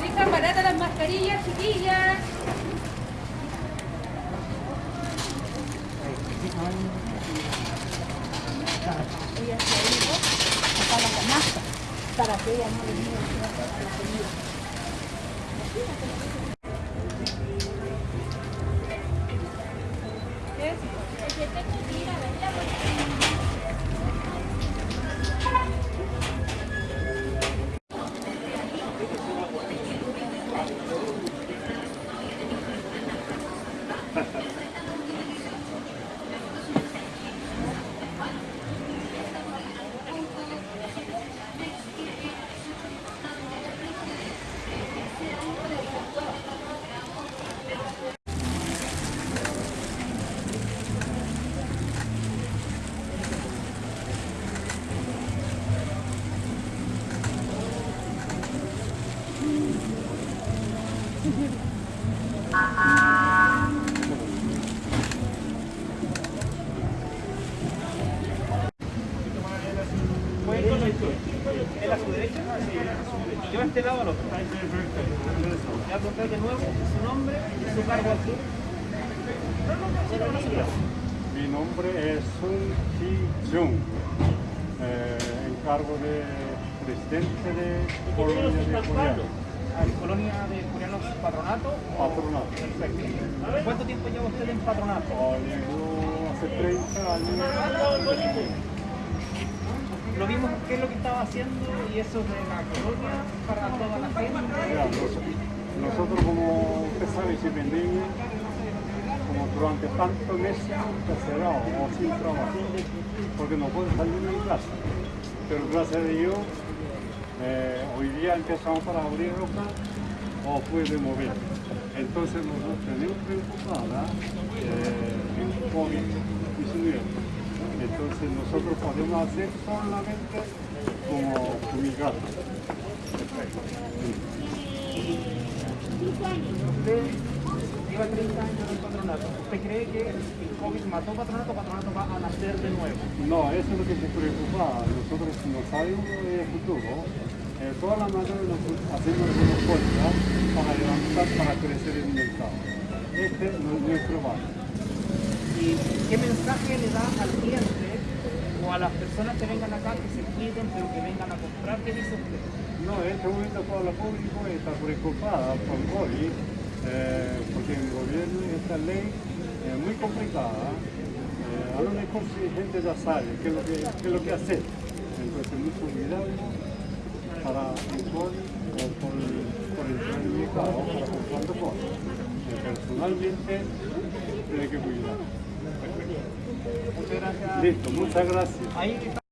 Ricas baratas las mascarillas, chiquillas. Ella se dijo, la canasta para que ella no le. Ha ha ha. ¿Él a su derecha? Yo a este lado al otro. Ya contar de nuevo su nombre y su cargo aquí. Mi nombre es Sun Ki-jung, eh, encargo de presidente de Colonia de Coreano, Ah, Colonia de Coreanos Patronato. patronato. Perfecto. ¿Cuánto tiempo lleva usted en patronato? Ah, Llegó hace 30 años. Lo vimos, qué es lo que estaba haciendo y eso de la colonia para toda la gente. Nosotros como usted sabe, vendimos, como durante tantos meses encarcelados o sin trabajo, porque no puedo salir de mi casa. Pero gracias a Dios, eh, hoy día empezamos para abrir ropa o puede mover. Entonces nosotros tenemos preocupada eh, el COVID-19. Entonces nosotros podemos hacer solamente como fumigar. Lleva 30 años en patronato. ¿Usted cree que el COVID mató patronato patronato va a nacer de nuevo? No, eso es lo que se preocupa. Nosotros no sabemos el futuro. Eh, todas las mañanas nos hacemos una fuerza para levantar, para crecer el mercado. Este no es nuestro barrio. ¿Y qué mensaje le da al cliente o a las personas que vengan acá que se cuiden pero que vengan a comprar? ¿Qué dice usted? No, en este momento todo el público está preocupada por hoy, eh, porque el gobierno esta ley es muy complicada. Eh, a lo mejor si gente ya sabe qué es lo que, qué es lo que hacer. Entonces, mucho cuidado para el COVID o por, por el mercado para comprar cosas. Eh, personalmente, tiene que cuidar. Muchas gracias. Listo, muchas gracias.